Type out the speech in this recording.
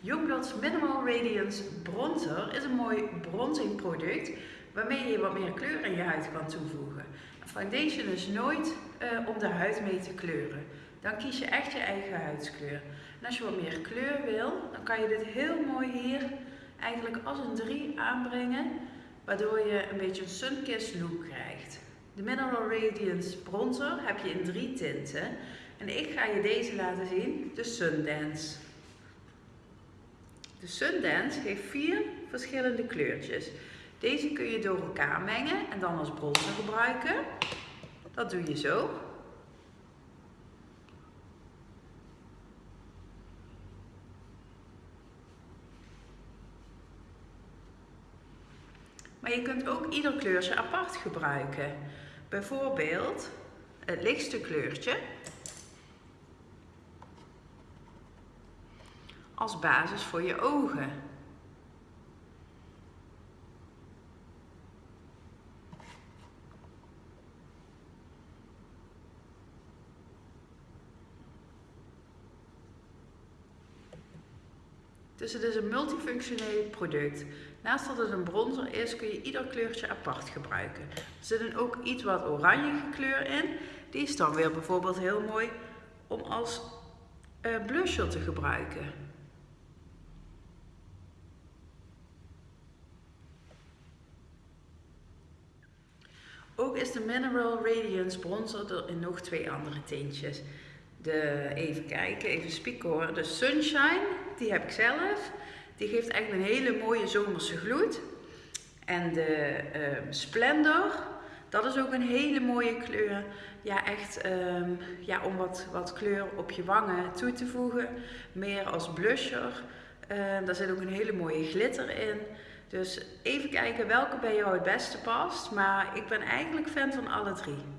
Youngblood's Minimal Radiance Bronzer is een mooi bronzing product waarmee je wat meer kleur in je huid kan toevoegen. foundation is nooit uh, om de huid mee te kleuren. Dan kies je echt je eigen huidskleur. En als je wat meer kleur wil, dan kan je dit heel mooi hier eigenlijk als een 3 aanbrengen, waardoor je een beetje een sunkissed look krijgt. De Mineral Radiance Bronzer heb je in drie tinten. En ik ga je deze laten zien, de Sundance. De Sundance heeft vier verschillende kleurtjes. Deze kun je door elkaar mengen en dan als bronzer gebruiken. Dat doe je zo. Maar je kunt ook ieder kleurtje apart gebruiken. Bijvoorbeeld het lichtste kleurtje als basis voor je ogen. Dus het is een multifunctioneel product. Naast dat het een bronzer is, kun je ieder kleurtje apart gebruiken. Er zit een ook iets wat oranje kleur in. Die is dan weer bijvoorbeeld heel mooi om als uh, blusher te gebruiken. Ook is de Mineral Radiance bronzer er in nog twee andere tintjes. De, even kijken, even spieken hoor. De Sunshine, die heb ik zelf. Die geeft eigenlijk een hele mooie zomerse gloed. En de uh, Splendor, dat is ook een hele mooie kleur. Ja, echt um, ja, om wat, wat kleur op je wangen toe te voegen. Meer als blusher. Uh, daar zit ook een hele mooie glitter in. Dus even kijken welke bij jou het beste past. Maar ik ben eigenlijk fan van alle drie.